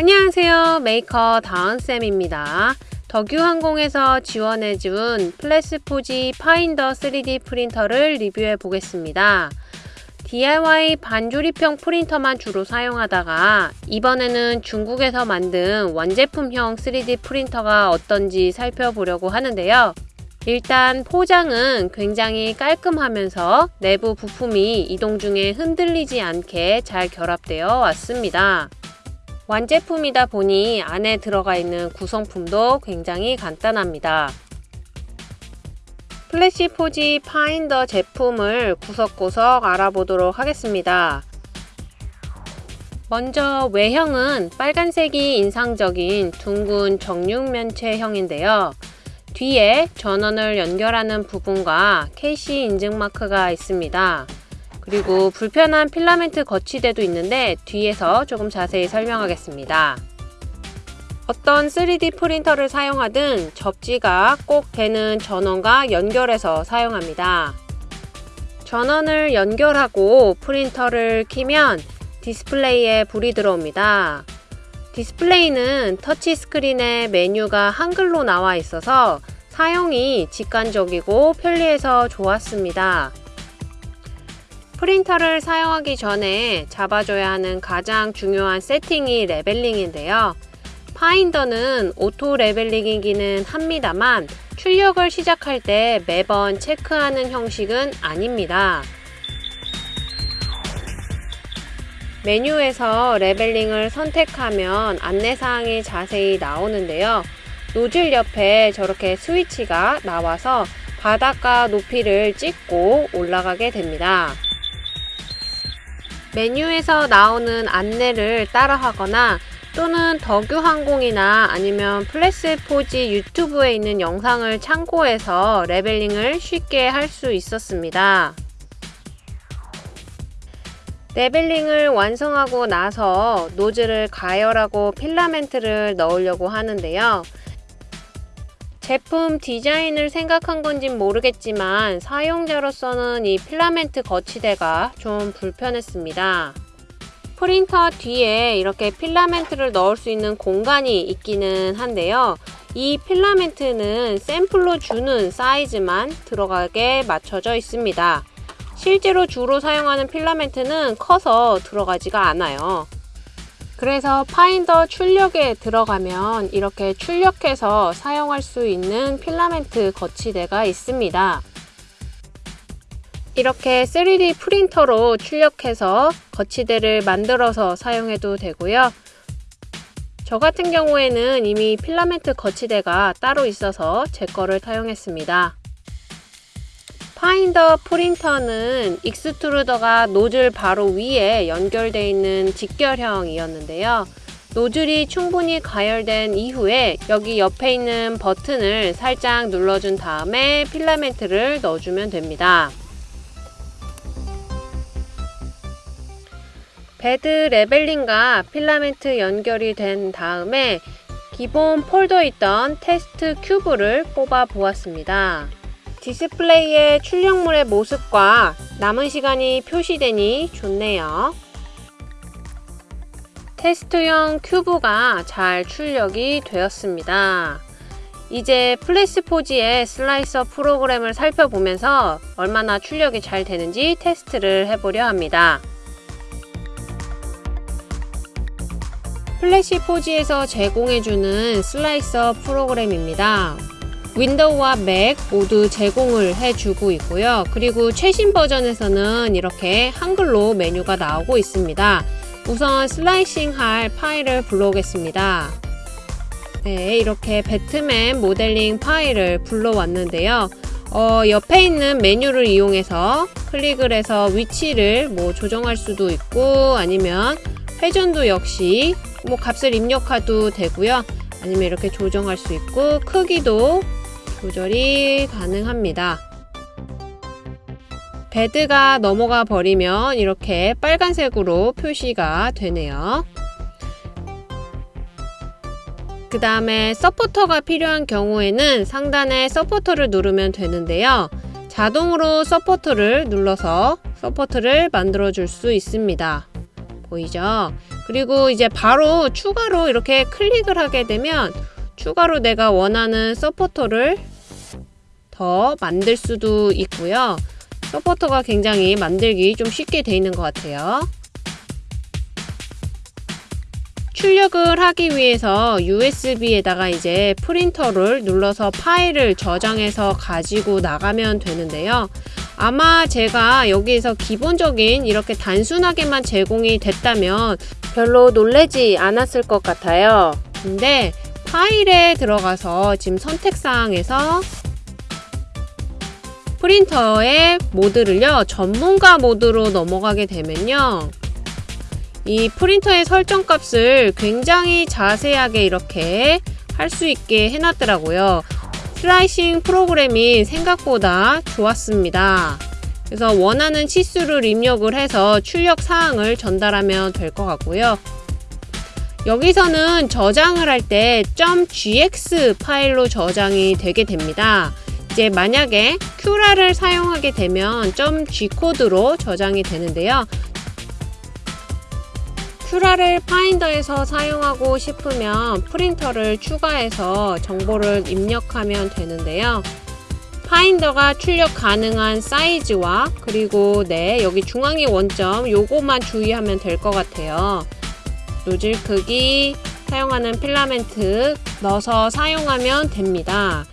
안녕하세요. 메이커 다은쌤입니다. 덕유항공에서 지원해준 플래시포지 파인더 3D 프린터를 리뷰해 보겠습니다. DIY 반조립형 프린터만 주로 사용하다가 이번에는 중국에서 만든 완제품형 3D 프린터가 어떤지 살펴보려고 하는데요. 일단 포장은 굉장히 깔끔하면서 내부 부품이 이동 중에 흔들리지 않게 잘 결합되어 왔습니다. 완제품이다 보니 안에 들어가 있는 구성품도 굉장히 간단합니다. 플래시 포지 파인더 제품을 구석구석 알아보도록 하겠습니다. 먼저 외형은 빨간색이 인상적인 둥근 정육면체형인데요. 뒤에 전원을 연결하는 부분과 KC 인증 마크가 있습니다. 그리고 불편한 필라멘트 거치대도 있는데 뒤에서 조금 자세히 설명하겠습니다. 어떤 3D 프린터를 사용하든 접지가 꼭 되는 전원과 연결해서 사용합니다. 전원을 연결하고 프린터를 키면 디스플레이에 불이 들어옵니다. 디스플레이는 터치 스크린에 메뉴가 한글로 나와 있어서 사용이 직관적이고 편리해서 좋았습니다. 프린터를 사용하기 전에 잡아줘야 하는 가장 중요한 세팅이 leveling인데요. 파인더는 auto leveling이기는 합니다만 출력을 시작할 때 매번 체크하는 형식은 아닙니다. 메뉴에서 leveling을 선택하면 안내사항이 자세히 나오는데요. 노즐 옆에 저렇게 스위치가 나와서 바닥과 높이를 찍고 올라가게 됩니다. 메뉴에서 나오는 안내를 따라하거나 또는 덕유항공이나 아니면 플래시포지 유튜브에 있는 영상을 참고해서 leveling을 쉽게 할 수 있었습니다. leveling을 완성하고 나서 노즐을 가열하고 필라멘트를 넣으려고 하는데요. 제품 디자인을 생각한 건진 모르겠지만 사용자로서는 이 필라멘트 거치대가 좀 불편했습니다. 프린터 뒤에 이렇게 필라멘트를 넣을 수 있는 공간이 있기는 한데요. 이 필라멘트는 샘플로 주는 사이즈만 들어가게 맞춰져 있습니다. 실제로 주로 사용하는 필라멘트는 커서 들어가지가 않아요. 그래서 파인더 출력에 들어가면 이렇게 출력해서 사용할 수 있는 필라멘트 거치대가 있습니다. 이렇게 3D 프린터로 출력해서 거치대를 만들어서 사용해도 되고요. 저 같은 경우에는 이미 필라멘트 거치대가 따로 있어서 제 거를 사용했습니다. 파인더 프린터는 extruder가 노즐 바로 위에 연결되어 있는 직결형이었는데요. 노즐이 충분히 가열된 이후에 여기 옆에 있는 버튼을 살짝 눌러준 다음에 필라멘트를 넣어주면 됩니다. bed leveling과 필라멘트 연결이 된 다음에 기본 폴더에 있던 테스트 큐브를 뽑아 보았습니다. 디스플레이에 출력물의 모습과 남은 시간이 표시되니 좋네요. 테스트용 큐브가 잘 출력이 되었습니다. 이제 플래시포지의 slicer 프로그램을 살펴보면서 얼마나 출력이 잘 되는지 테스트를 해보려 합니다. 플래시포지에서 제공해주는 slicer 프로그램입니다. 윈도우와 맥 모두 제공을 해주고 있고요. 그리고 최신 버전에서는 이렇게 한글로 메뉴가 나오고 있습니다. 우선 slicing 할 파일을 불러오겠습니다. 네, 이렇게 배트맨 모델링 파일을 불러왔는데요. 어, 옆에 있는 메뉴를 이용해서 클릭을 해서 위치를 뭐 조정할 수도 있고 아니면 회전도 역시 뭐 값을 입력해도 되고요. 아니면 이렇게 조정할 수 있고 크기도 조절이 가능합니다. bed가 넘어가 버리면 이렇게 빨간색으로 표시가 되네요. 그 다음에 서포터가 필요한 경우에는 상단에 서포터를 누르면 되는데요. 자동으로 서포터를 눌러서 서포터를 만들어 줄 수 있습니다. 보이죠? 그리고 이제 바로 추가로 이렇게 클릭을 하게 되면 추가로 내가 원하는 서포터를 더 만들 수도 있고요. 서포터가 굉장히 만들기 좀 쉽게 돼 있는 것 같아요. 출력을 하기 위해서 USB에다가 이제 프린터를 눌러서 파일을 저장해서 가지고 나가면 되는데요. 아마 제가 여기에서 기본적인 이렇게 단순하게만 제공이 됐다면 별로 놀래지 않았을 것 같아요. 근데 파일에 들어가서 지금 선택사항에서 프린터의 모드를요 전문가 모드로 넘어가게 되면요 이 프린터의 설정 값을 굉장히 자세하게 이렇게 할 수 있게 해놨더라고요. 슬라이싱 프로그램이 생각보다 좋았습니다. 그래서 원하는 치수를 입력을 해서 출력 사항을 전달하면 될 것 같고요. 여기서는 저장을 할 때 .gx 파일로 저장이 되게 됩니다 이제 만약에 큐라를 사용하게 되면 .g코드로 저장이 되는데요. 큐라를 파인더에서 사용하고 싶으면 프린터를 추가해서 정보를 입력하면 되는데요. 파인더가 출력 가능한 사이즈와 그리고 네 여기 중앙의 원점 요거만 주의하면 될 것 같아요. 노즐 크기, 사용하는 필라멘트 넣어서 사용하면 됩니다.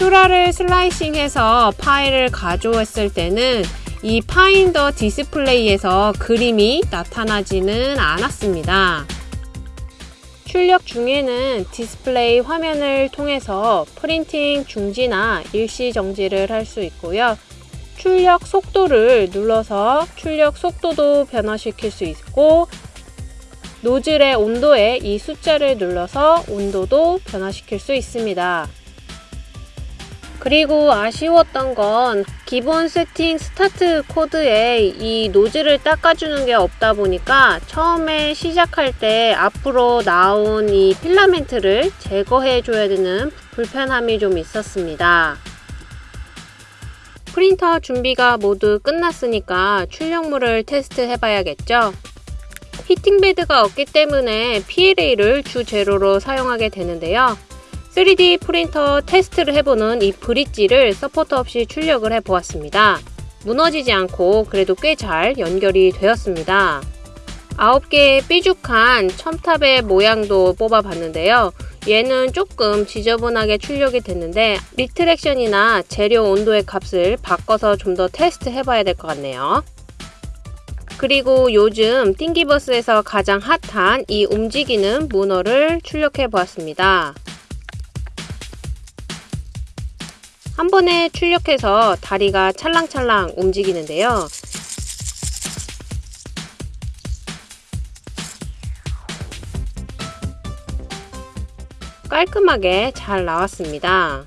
큐라를 slicing해서 파일을 가져왔을 때는 이 파인더 디스플레이에서 그림이 나타나지는 않았습니다. 출력 중에는 디스플레이 화면을 통해서 프린팅 중지나 일시 정지를 할 수 있고요. 출력 속도를 눌러서 출력 속도도 변화시킬 수 있고 노즐의 온도에 이 숫자를 눌러서 온도도 변화시킬 수 있습니다. 그리고 아쉬웠던 건 기본 세팅 스타트 코드에 이 노즐을 닦아주는 게 없다 보니까 처음에 시작할 때 앞으로 나온 이 필라멘트를 제거해 줘야 되는 불편함이 좀 있었습니다. 프린터 준비가 모두 끝났으니까 출력물을 테스트 해 봐야겠죠? heating bed가 없기 때문에 PLA를 주재료로 사용하게 되는데요. 3D 프린터 테스트를 해보는 이 브릿지를 서포터 없이 출력을 해보았습니다. 무너지지 않고 그래도 꽤 잘 연결이 되었습니다. 9개의 삐죽한 첨탑의 모양도 뽑아봤는데요. 얘는 조금 지저분하게 출력이 됐는데 retraction이나 재료 온도의 값을 바꿔서 좀 더 테스트 해봐야 될 것 같네요. 그리고 요즘 띵기버스에서 가장 핫한 이 움직이는 문어를 출력해 보았습니다. 한 번에 출력해서 다리가 찰랑찰랑 움직이는데요. 깔끔하게 잘 나왔습니다.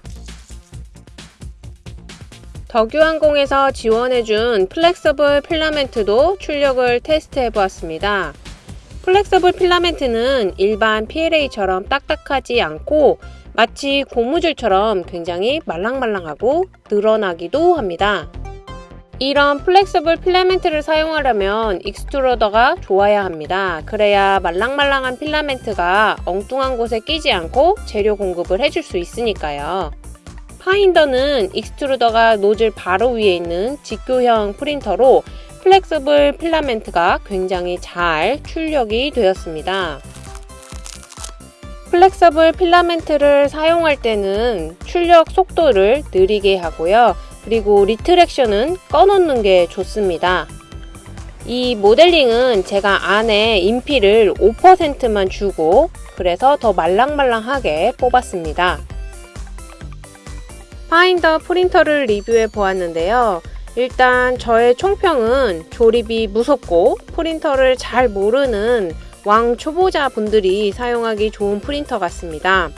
덕유항공에서 지원해준 flexible 필라멘트도 출력을 테스트해 보았습니다. flexible 필라멘트는 일반 PLA처럼 딱딱하지 않고 마치 고무줄처럼 굉장히 말랑말랑하고 늘어나기도 합니다. 이런 flexible 필라멘트를 사용하려면 extruder가 좋아야 합니다. 그래야 말랑말랑한 필라멘트가 엉뚱한 곳에 끼지 않고 재료 공급을 해줄 수 있으니까요. 파인더는 extruder가 노즐 바로 위에 있는 직교형 프린터로 flexible 필라멘트가 굉장히 잘 출력이 되었습니다. flexible 필라멘트를 사용할 때는 출력 속도를 느리게 하고요. 그리고 retraction은 꺼놓는 게 좋습니다. 이 모델링은 제가 안에 infill을 5%만 주고 그래서 더 말랑말랑하게 뽑았습니다. 파인더 프린터를 리뷰해 보았는데요. 일단 저의 총평은 조립이 무섭고 프린터를 잘 모르는 왕 초보자 분들이 사용하기 좋은 프린터 같습니다.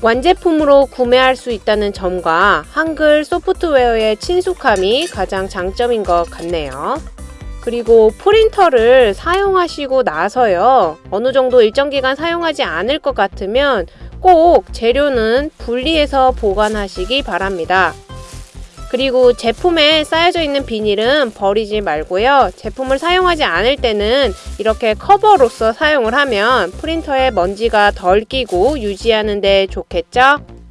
완제품으로 구매할 수 있다는 점과 한글 소프트웨어의 친숙함이 가장 장점인 것 같네요. 그리고 프린터를 사용하시고 나서요. 어느 정도 일정 기간 사용하지 않을 것 같으면 꼭 재료는 분리해서 보관하시기 바랍니다. 그리고 제품에 쌓여져 있는 비닐은 버리지 말고요. 제품을 사용하지 않을 때는 이렇게 커버로서 사용을 하면 프린터에 먼지가 덜 끼고 유지하는 데 좋겠죠?